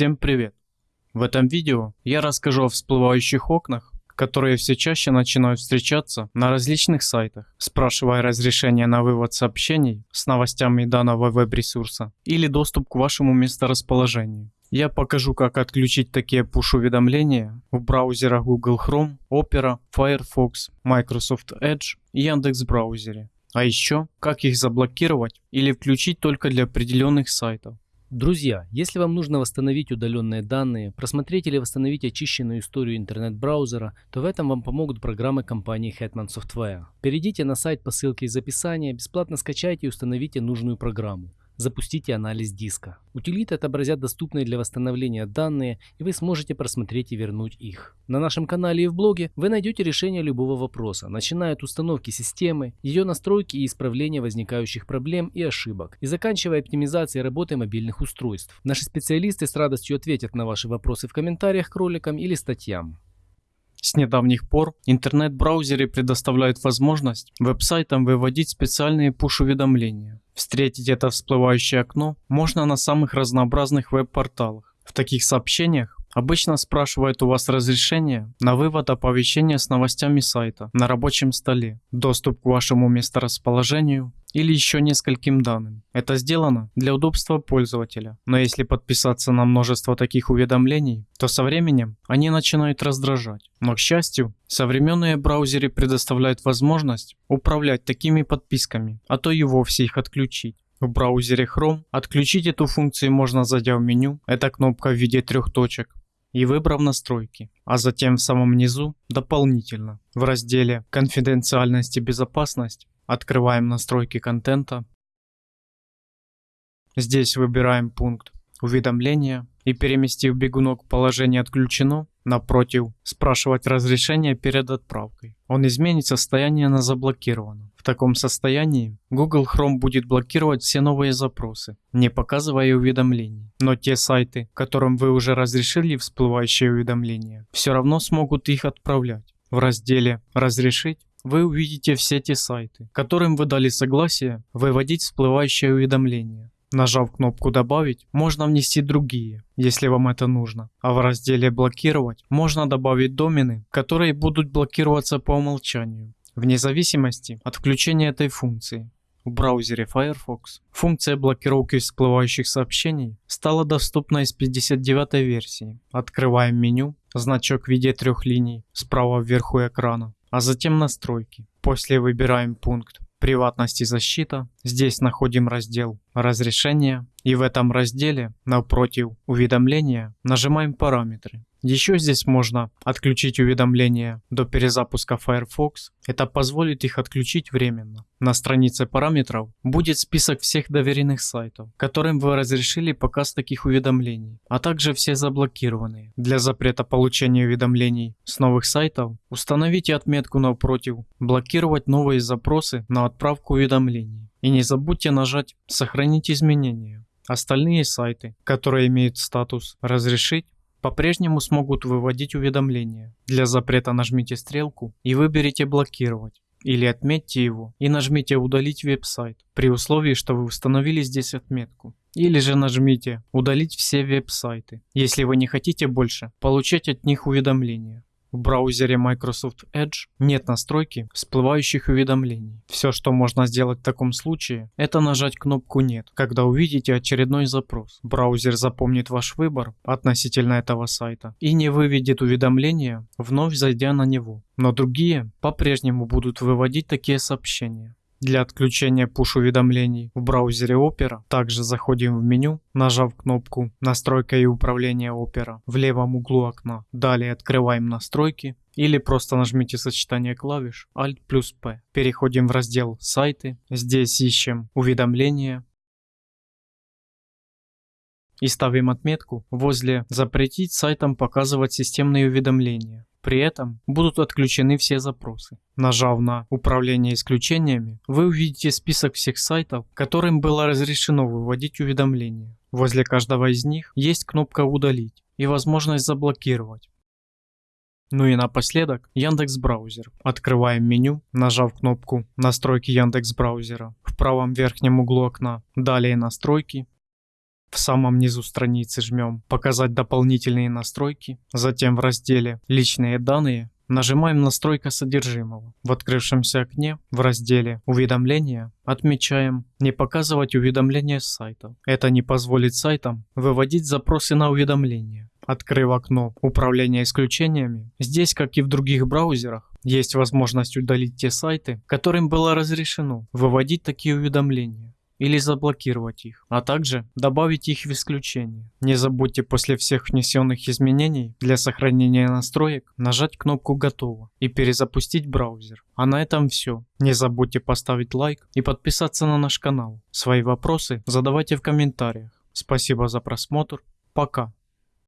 Всем привет! В этом видео я расскажу о всплывающих окнах, которые все чаще начинают встречаться на различных сайтах, спрашивая разрешение на вывод сообщений с новостями данного веб-ресурса или доступ к вашему месторасположению. Я покажу как отключить такие push-уведомления в браузерах Google Chrome, Opera, Firefox, Microsoft Edge и Яндекс браузере. А еще как их заблокировать или включить только для определенных сайтов. Друзья, если вам нужно восстановить удаленные данные, просмотреть или восстановить очищенную историю интернет-браузера, то в этом вам помогут программы компании Hetman Software. Перейдите на сайт по ссылке из описания, бесплатно скачайте и установите нужную программу запустите анализ диска. Утилиты отобразят доступные для восстановления данные, и вы сможете просмотреть и вернуть их. На нашем канале и в блоге вы найдете решение любого вопроса, начиная от установки системы, ее настройки и исправления возникающих проблем и ошибок, и заканчивая оптимизацией работы мобильных устройств. Наши специалисты с радостью ответят на ваши вопросы в комментариях к роликам или статьям. С недавних пор интернет-браузеры предоставляют возможность веб-сайтам выводить специальные push-уведомления. Встретить это всплывающее окно можно на самых разнообразных веб-порталах. В таких сообщениях Обычно спрашивают у вас разрешение на вывод оповещения с новостями сайта на рабочем столе, доступ к вашему месторасположению или еще нескольким данным. Это сделано для удобства пользователя, но если подписаться на множество таких уведомлений, то со временем они начинают раздражать. Но к счастью, современные браузеры предоставляют возможность управлять такими подписками, а то и вовсе их отключить. В браузере Chrome отключить эту функцию можно зайдя в меню, это кнопка в виде трех точек, и выбрав настройки, а затем в самом низу дополнительно в разделе «Конфиденциальность и безопасность» открываем настройки контента. Здесь выбираем пункт «Уведомления» и переместив бегунок положение «Отключено», напротив, спрашивать разрешение перед отправкой. Он изменит состояние на заблокировано. В таком состоянии Google Chrome будет блокировать все новые запросы, не показывая уведомлений. Но те сайты, которым вы уже разрешили всплывающие уведомления, все равно смогут их отправлять. В разделе «Разрешить» вы увидите все те сайты, которым вы дали согласие выводить всплывающие уведомления. Нажав кнопку «Добавить», можно внести другие, если вам это нужно. А в разделе «Блокировать» можно добавить домены, которые будут блокироваться по умолчанию, вне зависимости от включения этой функции. В браузере Firefox функция блокировки всплывающих сообщений стала доступна из 59 версии. Открываем меню, значок в виде трех линий справа вверху экрана, а затем настройки. После выбираем пункт приватность и защита. Здесь находим раздел разрешения и в этом разделе напротив уведомления нажимаем параметры. Еще здесь можно отключить уведомления до перезапуска Firefox. Это позволит их отключить временно. На странице параметров будет список всех доверенных сайтов, которым вы разрешили показ таких уведомлений, а также все заблокированные. Для запрета получения уведомлений с новых сайтов установите отметку напротив «Блокировать новые запросы на отправку уведомлений». И не забудьте нажать «Сохранить изменения». Остальные сайты, которые имеют статус «Разрешить», по-прежнему смогут выводить уведомления. Для запрета нажмите стрелку и выберите «Блокировать» или отметьте его и нажмите «Удалить веб-сайт» при условии, что вы установили здесь отметку. Или же нажмите «Удалить все веб-сайты», если вы не хотите больше получать от них уведомления. В браузере Microsoft Edge нет настройки всплывающих уведомлений. Все, что можно сделать в таком случае, это нажать кнопку «Нет», когда увидите очередной запрос. Браузер запомнит ваш выбор относительно этого сайта и не выведет уведомления, вновь зайдя на него. Но другие по-прежнему будут выводить такие сообщения. Для отключения push-уведомлений в браузере Opera также заходим в меню, нажав кнопку «Настройка и управление Opera» в левом углу окна. Далее открываем «Настройки» или просто нажмите сочетание клавиш Alt плюс P. Переходим в раздел «Сайты». Здесь ищем «Уведомления», и ставим отметку возле «Запретить сайтам показывать системные уведомления». При этом будут отключены все запросы. Нажав на «Управление исключениями», вы увидите список всех сайтов, которым было разрешено выводить уведомления. Возле каждого из них есть кнопка «Удалить» и возможность заблокировать. Ну и напоследок Яндекс Браузер. Открываем меню, нажав кнопку «Настройки Яндекс Браузера» в правом верхнем углу окна. Далее «Настройки», В самом низу страницы жмем «Показать дополнительные настройки», затем в разделе «Личные данные» Нажимаем «Настройка содержимого». В открывшемся окне в разделе «Уведомления» отмечаем «Не показывать уведомления с сайта». Это не позволит сайтам выводить запросы на уведомления. Открыв окно «Управление исключениями», здесь, как и в других браузерах, есть возможность удалить те сайты, которым было разрешено выводить такие уведомления или заблокировать их, а также добавить их в исключение. Не забудьте после всех внесенных изменений для сохранения настроек нажать кнопку «Готово» и перезапустить браузер. А на этом все. Не забудьте поставить лайк и подписаться на наш канал. Свои вопросы задавайте в комментариях. Спасибо за просмотр. Пока.